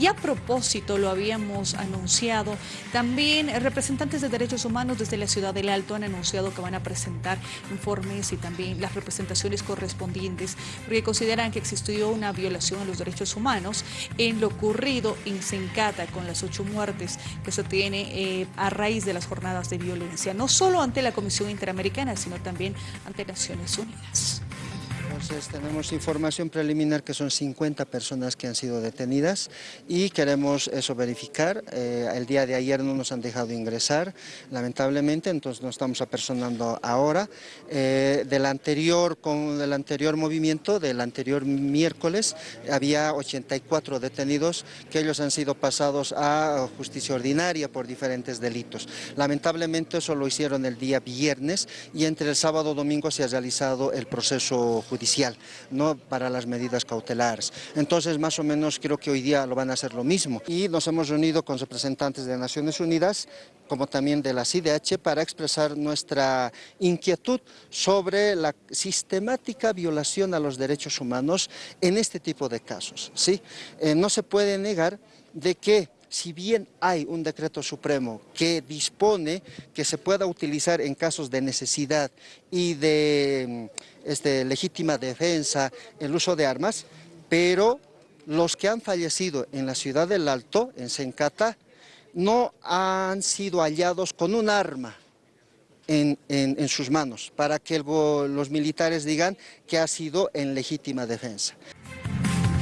Y a propósito, lo habíamos anunciado, también representantes de derechos humanos desde la ciudad del Alto han anunciado que van a presentar informes y también las representaciones correspondientes porque consideran que existió una violación a los derechos humanos en lo ocurrido en Sencata con las ocho muertes que se tiene eh, a raíz de las jornadas de violencia, no solo ante la Comisión Interamericana, sino también ante Naciones Unidas. Entonces tenemos información preliminar que son 50 personas que han sido detenidas y queremos eso verificar. Eh, el día de ayer no nos han dejado ingresar, lamentablemente, entonces nos estamos apersonando ahora. Eh, del, anterior, con el anterior movimiento, del anterior miércoles, había 84 detenidos que ellos han sido pasados a justicia ordinaria por diferentes delitos. Lamentablemente eso lo hicieron el día viernes y entre el sábado y domingo se ha realizado el proceso judicial no para las medidas cautelares. Entonces, más o menos creo que hoy día lo van a hacer lo mismo. Y nos hemos reunido con representantes de Naciones Unidas, como también de la CIDH, para expresar nuestra inquietud sobre la sistemática violación a los derechos humanos en este tipo de casos. ¿sí? Eh, no se puede negar de que si bien hay un decreto supremo que dispone que se pueda utilizar en casos de necesidad y de este, legítima defensa el uso de armas, pero los que han fallecido en la ciudad del Alto, en Sencata, no han sido hallados con un arma en, sus manos, para que los militares digan que ha sido en legítima defensa.